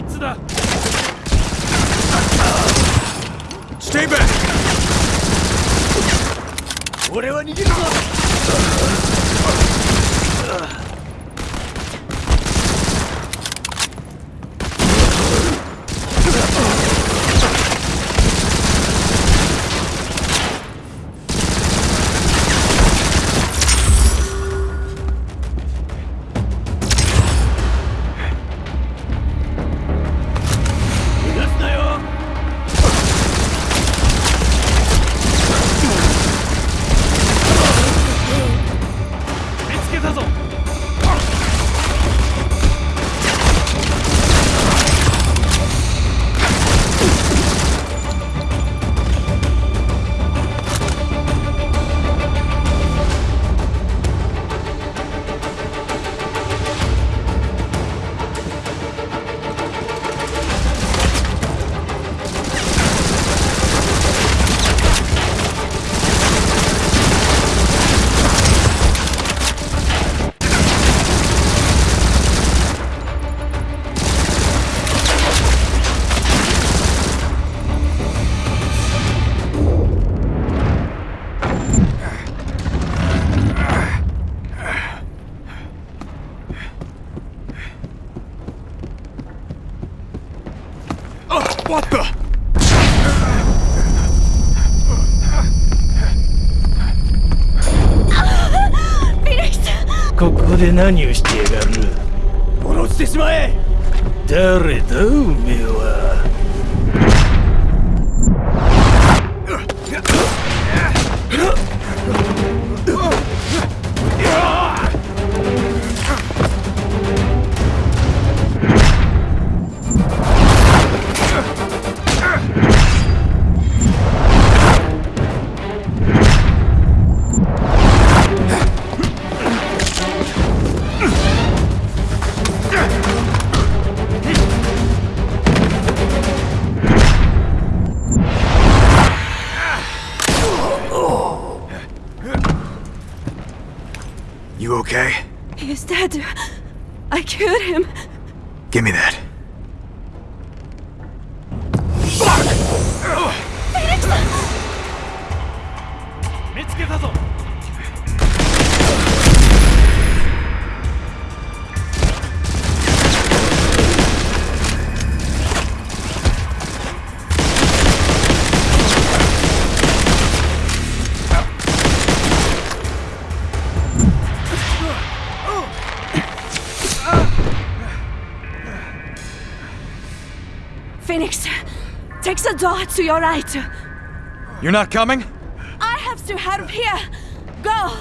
いつだ Stay back! 俺は逃げるぞ What the? ここで何をしてやがる？殺してしまえ。誰だおめえは「Okay? He's dead. I killed him. Give me that. Phoenix. Take the door to your right. You're not coming? I have to help here. Go!